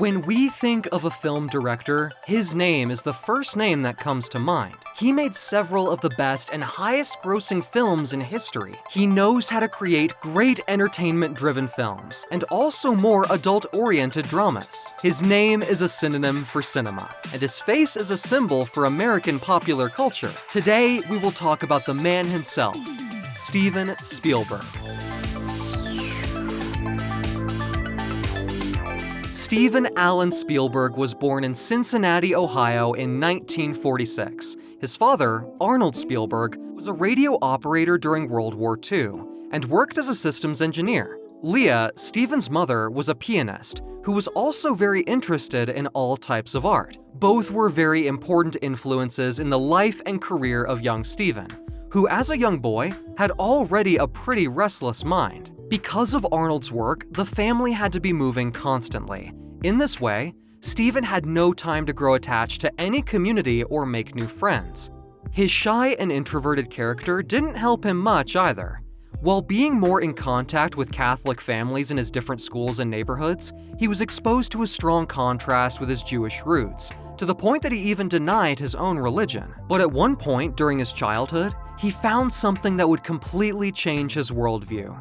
When we think of a film director, his name is the first name that comes to mind. He made several of the best and highest grossing films in history. He knows how to create great entertainment driven films, and also more adult oriented dramas. His name is a synonym for cinema, and his face is a symbol for American popular culture. Today, we will talk about the man himself, Steven Spielberg. Steven Allen Spielberg was born in Cincinnati, Ohio in 1946. His father, Arnold Spielberg, was a radio operator during World War II and worked as a systems engineer. Leah, Steven's mother, was a pianist who was also very interested in all types of art. Both were very important influences in the life and career of young Steven, who as a young boy had already a pretty restless mind. Because of Arnold's work, the family had to be moving constantly. In this way, Steven had no time to grow attached to any community or make new friends. His shy and introverted character didn't help him much either. While being more in contact with Catholic families in his different schools and neighborhoods, he was exposed to a strong contrast with his Jewish roots, to the point that he even denied his own religion. But at one point during his childhood, he found something that would completely change his worldview.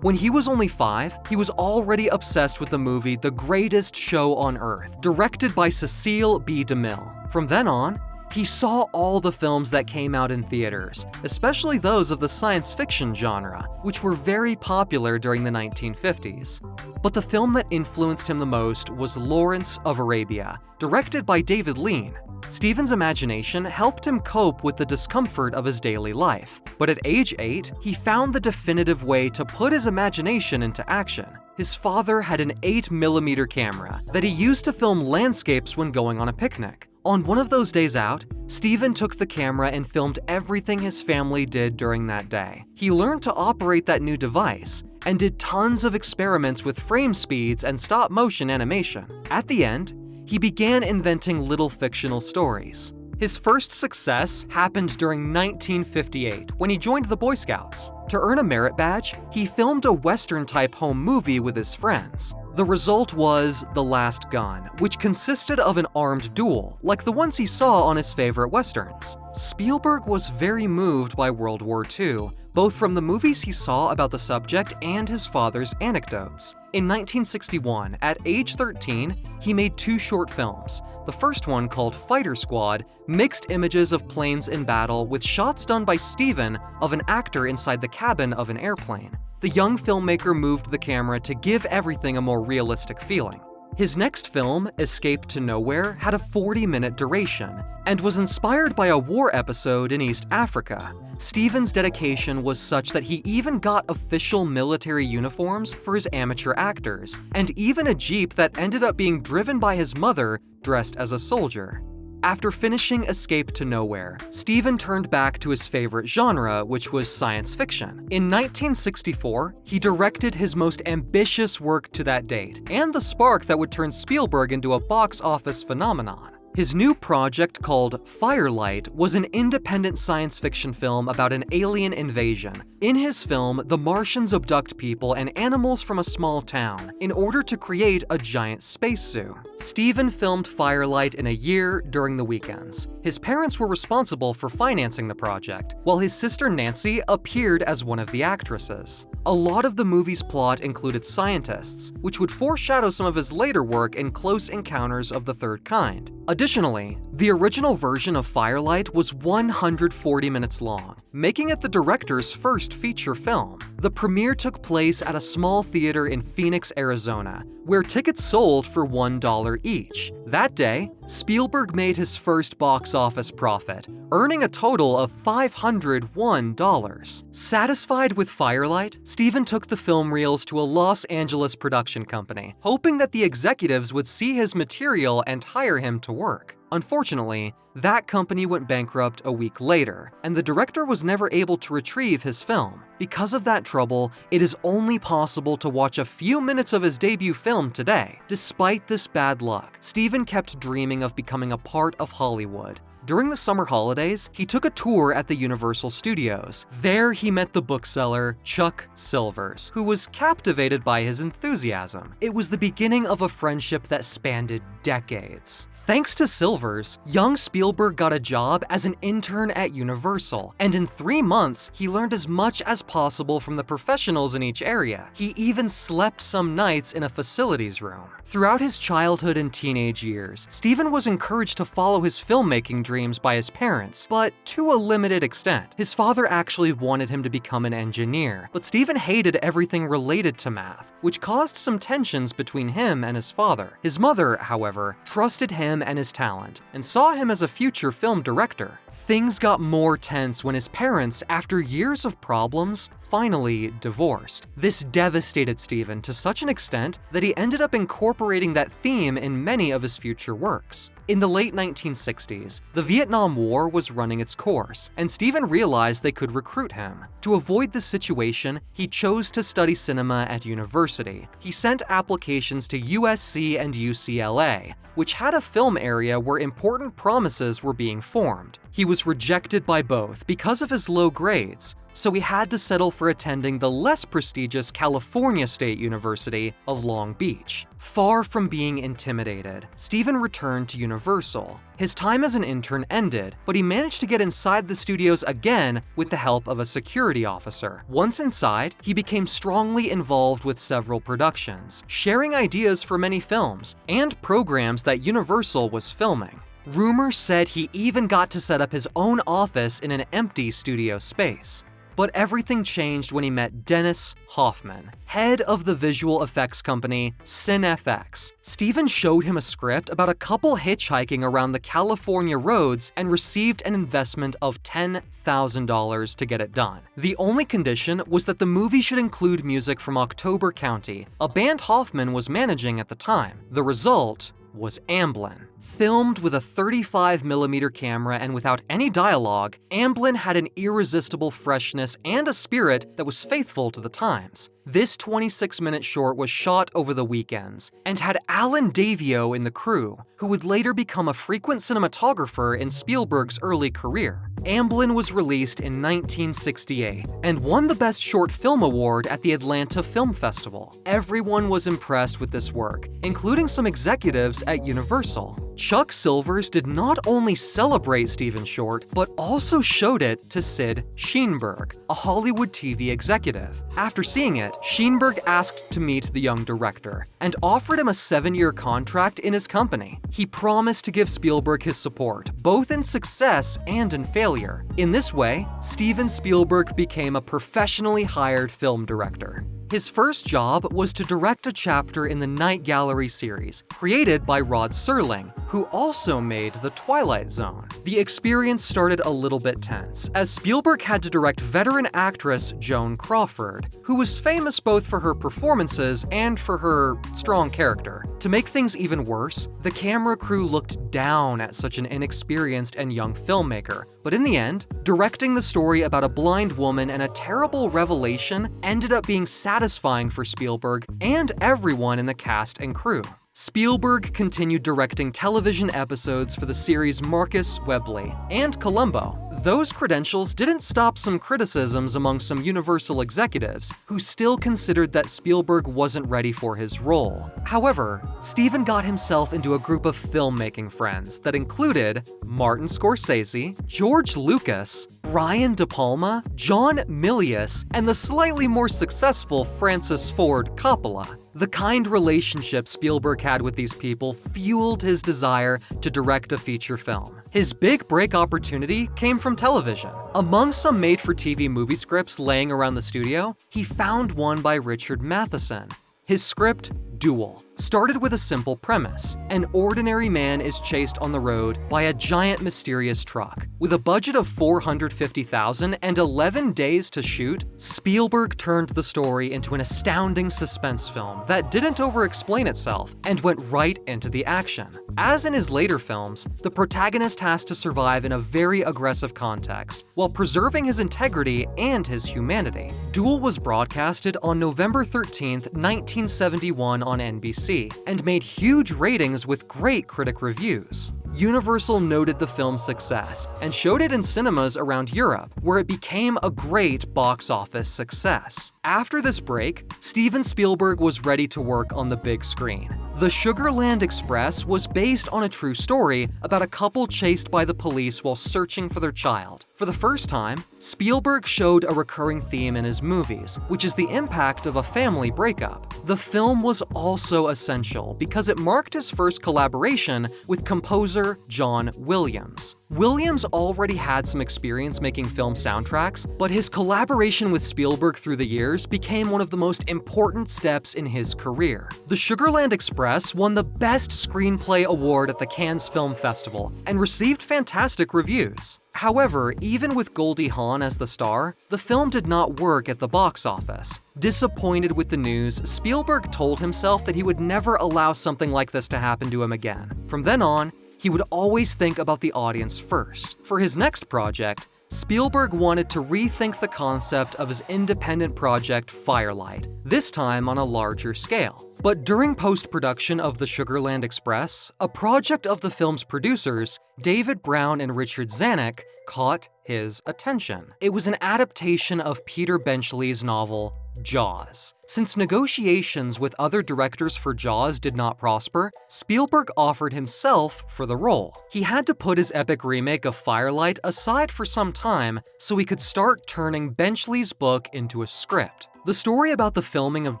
When he was only five, he was already obsessed with the movie The Greatest Show on Earth, directed by Cecil B. DeMille. From then on, he saw all the films that came out in theaters, especially those of the science fiction genre, which were very popular during the 1950s. But the film that influenced him the most was Lawrence of Arabia, directed by David Lean, Steven's imagination helped him cope with the discomfort of his daily life, but at age 8, he found the definitive way to put his imagination into action. His father had an 8mm camera that he used to film landscapes when going on a picnic. On one of those days out, Steven took the camera and filmed everything his family did during that day. He learned to operate that new device and did tons of experiments with frame speeds and stop motion animation. At the end, he began inventing little fictional stories. His first success happened during 1958 when he joined the Boy Scouts. To earn a merit badge, he filmed a Western-type home movie with his friends. The result was The Last Gun, which consisted of an armed duel, like the ones he saw on his favorite westerns. Spielberg was very moved by World War II, both from the movies he saw about the subject and his father's anecdotes. In 1961, at age 13, he made two short films. The first one, called Fighter Squad, mixed images of planes in battle with shots done by Steven of an actor inside the cabin of an airplane. The young filmmaker moved the camera to give everything a more realistic feeling. His next film, Escape to Nowhere, had a 40-minute duration, and was inspired by a war episode in East Africa. Steven's dedication was such that he even got official military uniforms for his amateur actors, and even a jeep that ended up being driven by his mother dressed as a soldier. After finishing Escape to Nowhere, Steven turned back to his favorite genre, which was science fiction. In 1964, he directed his most ambitious work to that date, and the spark that would turn Spielberg into a box office phenomenon. His new project called Firelight was an independent science fiction film about an alien invasion. In his film, the Martians abduct people and animals from a small town in order to create a giant space zoo. Steven filmed Firelight in a year during the weekends. His parents were responsible for financing the project, while his sister Nancy appeared as one of the actresses. A lot of the movie's plot included scientists, which would foreshadow some of his later work in Close Encounters of the Third Kind. Additionally, the original version of Firelight was 140 minutes long, making it the director's first feature film. The premiere took place at a small theater in Phoenix, Arizona, where tickets sold for $1 each. That day, Spielberg made his first box office profit, earning a total of $501. Satisfied with Firelight, Steven took the film reels to a Los Angeles production company, hoping that the executives would see his material and hire him to work. Unfortunately, that company went bankrupt a week later, and the director was never able to retrieve his film. Because of that trouble, it is only possible to watch a few minutes of his debut film today. Despite this bad luck, Steven kept dreaming of becoming a part of Hollywood, During the summer holidays, he took a tour at the Universal Studios. There, he met the bookseller Chuck Silvers, who was captivated by his enthusiasm. It was the beginning of a friendship that spanned decades. Thanks to Silvers, young Spielberg got a job as an intern at Universal, and in three months, he learned as much as possible from the professionals in each area. He even slept some nights in a facilities room. Throughout his childhood and teenage years, Steven was encouraged to follow his filmmaking dreams by his parents, but to a limited extent. His father actually wanted him to become an engineer, but Steven hated everything related to math, which caused some tensions between him and his father. His mother, however, trusted him and his talent, and saw him as a future film director. Things got more tense when his parents, after years of problems, finally divorced. This devastated Steven to such an extent that he ended up incorporating that theme in many of his future works. In the late 1960s, the Vietnam War was running its course, and Steven realized they could recruit him. To avoid this situation, he chose to study cinema at university. He sent applications to USC and UCLA, which had a film area where important promises were being formed. He was rejected by both because of his low grades, so he had to settle for attending the less prestigious California State University of Long Beach. Far from being intimidated, Steven returned to Universal. His time as an intern ended, but he managed to get inside the studios again with the help of a security officer. Once inside, he became strongly involved with several productions, sharing ideas for many films and programs that Universal was filming. Rumors said he even got to set up his own office in an empty studio space. But everything changed when he met Dennis Hoffman, head of the visual effects company CineFX. Steven showed him a script about a couple hitchhiking around the California roads and received an investment of $10,000 to get it done. The only condition was that the movie should include music from October Country, a band Hoffman was managing at the time. The result was Amblin. Filmed with a 35mm camera and without any dialogue, Amblin had an irresistible freshness and a spirit that was faithful to the times. This 26-minute short was shot over the weekends, and had Alan Daviau in the crew, who would later become a frequent cinematographer in Spielberg's early career. Amblin was released in 1968, and won the Best Short Film Award at the Atlanta Film Festival. Everyone was impressed with this work, including some executives at Universal. Chuck Silvers did not only celebrate Steven Short, but also showed it to Sid Sheinberg, a Hollywood TV executive. After seeing it, Sheinberg asked to meet the young director, and offered him a seven-year contract in his company. He promised to give Spielberg his support, both in success and in failure. In this way, Steven Spielberg became a professionally hired film director. His first job was to direct a chapter in the Night Gallery series, created by Rod Serling, who also made The Twilight Zone. The experience started a little bit tense, as Spielberg had to direct veteran actress Joan Crawford, who was famous both for her performances and for her strong character. To make things even worse, the camera crew looked down at such an inexperienced and young filmmaker, but in the end, directing the story about a blind woman and a terrible revelation ended up being satisfying for Spielberg and everyone in the cast and crew. Spielberg continued directing television episodes for the series Marcus Welby and Columbo. Those credentials didn't stop some criticisms among some Universal executives, who still considered that Spielberg wasn't ready for his role. However, Steven got himself into a group of filmmaking friends that included Martin Scorsese, George Lucas, Brian De Palma, John Milius, and the slightly more successful Francis Ford Coppola. The kind relationship Spielberg had with these people fueled his desire to direct a feature film. His big break opportunity came from television. Among some made-for-TV movie scripts laying around the studio, he found one by Richard Matheson. His script, Duel, started with a simple premise. An ordinary man is chased on the road by a giant mysterious truck. With a budget of 450,000 and 11 days to shoot, Spielberg turned the story into an astounding suspense film that didn't over-explain itself and went right into the action. As in his later films, the protagonist has to survive in a very aggressive context while preserving his integrity and his humanity. Duel was broadcasted on November 13, 1971 on NBC and made huge ratings with great critic reviews. Universal noted the film's success and showed it in cinemas around Europe, where it became a great box office success. After this break, Steven Spielberg was ready to work on the big screen. The Sugarland Express was based on a true story about a couple chased by the police while searching for their child. For the first time, Spielberg showed a recurring theme in his movies, which is the impact of a family breakup. The film was also essential because it marked his first collaboration with composer John Williams. Williams already had some experience making film soundtracks, but his collaboration with Spielberg through the years became one of the most important steps in his career. The Sugarland Express won the Best Screenplay Award at the Cannes Film Festival and received fantastic reviews. However, even with Goldie Hawn as the star, the film did not work at the box office. Disappointed with the news, Spielberg told himself that he would never allow something like this to happen to him again. From then on, he would always think about the audience first. For his next project, Spielberg wanted to rethink the concept of his independent project Firelight, this time on a larger scale. But during post-production of The Sugarland Express, a project of the film's producers, David Brown and Richard Zanuck, caught his attention. It was an adaptation of Peter Benchley's novel Jaws. Since negotiations with other directors for Jaws did not prosper, Spielberg offered himself for the role. He had to put his epic remake of Firelight aside for some time so he could start turning Benchley's book into a script. The story about the filming of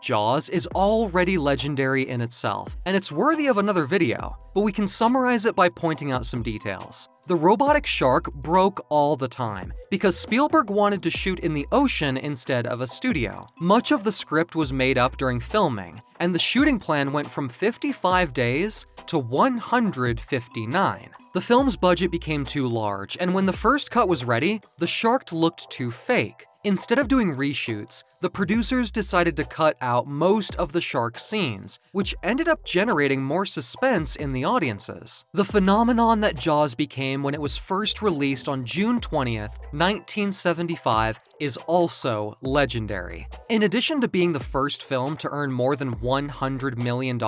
Jaws is already legendary in itself, and it's worthy of another video, but we can summarize it by pointing out some details. The robotic shark broke all the time, because Spielberg wanted to shoot in the ocean instead of a studio. Much of the script was made up during filming, and the shooting plan went from 55 days to 159. The film's budget became too large, and when the first cut was ready, the shark looked too fake. Instead of doing reshoots, the producers decided to cut out most of the shark scenes, which ended up generating more suspense in the audiences. The phenomenon that Jaws became when it was first released on June 20th, 1975 is also legendary. In addition to being the first film to earn more than $100 million,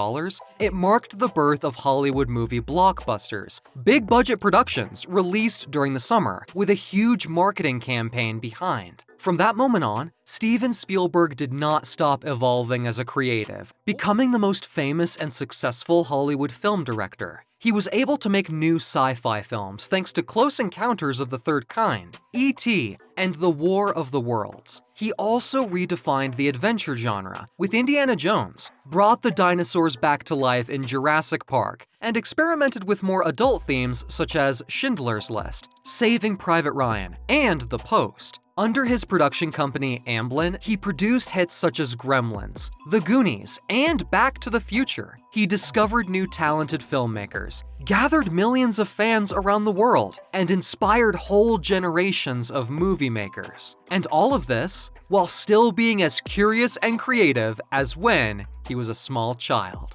it marked the birth of Hollywood movie blockbusters, big budget productions released during the summer, with a huge marketing campaign behind. From that moment on, Steven Spielberg did not stop evolving as a creative, becoming the most famous and successful Hollywood film director. He was able to make new sci-fi films thanks to Close Encounters of the Third Kind, E.T., and The War of the Worlds. He also redefined the adventure genre with Indiana Jones, brought the dinosaurs back to life in Jurassic Park, and experimented with more adult themes such as Schindler's List, Saving Private Ryan, and The Post. Under his production company Amblin, he produced hits such as Gremlins, The Goonies, and Back to the Future. He discovered new talented filmmakers, gathered millions of fans around the world, and inspired whole generations of movie makers. And all of this while still being as curious and creative as when he was a small child.